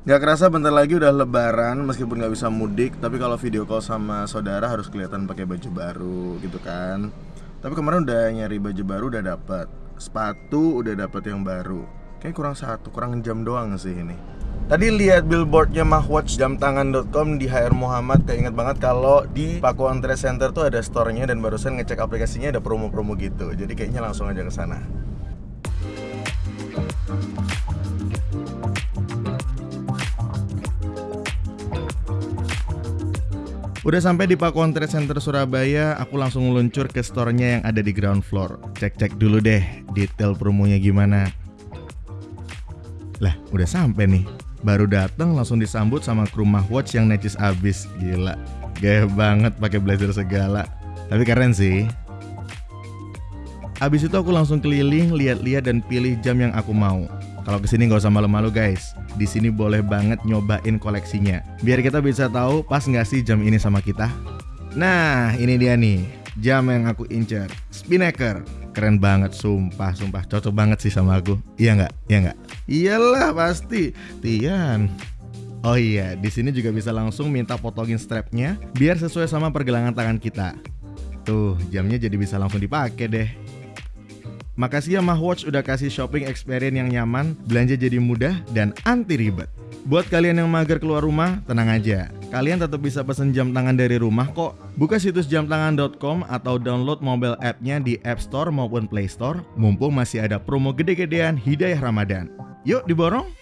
Gak kerasa bentar lagi udah lebaran meskipun gak bisa mudik Tapi kalau video call sama saudara harus kelihatan pakai baju baru gitu kan. Tapi kemarin udah nyari baju baru udah dapet. Sepatu udah dapet yang baru. Kayaknya kurang satu, kurang jam doang sih ini. Tadi lihat billboardnya Mahwatch jamtangan.com di HR Muhammad Keinget banget kalau di Pakuan Trade Center tuh ada store-nya Dan barusan ngecek aplikasinya ada promo-promo gitu. Jadi kayaknya langsung aja ke sana. Udah sampai di Pakuan Trade Center Surabaya, aku langsung meluncur ke store-nya yang ada di ground floor. Cek-cek dulu deh detail promonya gimana. Lah, udah sampai nih. Baru datang langsung disambut sama kru Mahwatch yang necis abis. Gila, gaya banget pakai blazer segala. Tapi keren sih. Abis itu aku langsung keliling, lihat-lihat dan pilih jam yang aku mau. Kalau ke sini nggak usah malu-malu guys. Di sini boleh banget nyobain koleksinya. Biar kita bisa tahu pas nggak sih jam ini sama kita. Nah, ini dia nih. Jam yang aku incer. Spinnaker. Keren banget, sumpah, sumpah. Cocok banget sih sama aku. Iya nggak? Iya nggak? Iyalah pasti. Tian. Oh iya, di sini juga bisa langsung minta potongin strapnya biar sesuai sama pergelangan tangan kita. Tuh, jamnya jadi bisa langsung dipakai deh. Makasih ya Mahwatch udah kasih shopping experience yang nyaman, belanja jadi mudah dan anti ribet. Buat kalian yang mager keluar rumah, tenang aja. Kalian tetap bisa pesen jam tangan dari rumah kok. Buka situs jamtangan.com atau download mobile app-nya di App Store maupun Play Store. Mumpung masih ada promo gede-gedean Hidayah Ramadan. Yuk diborong!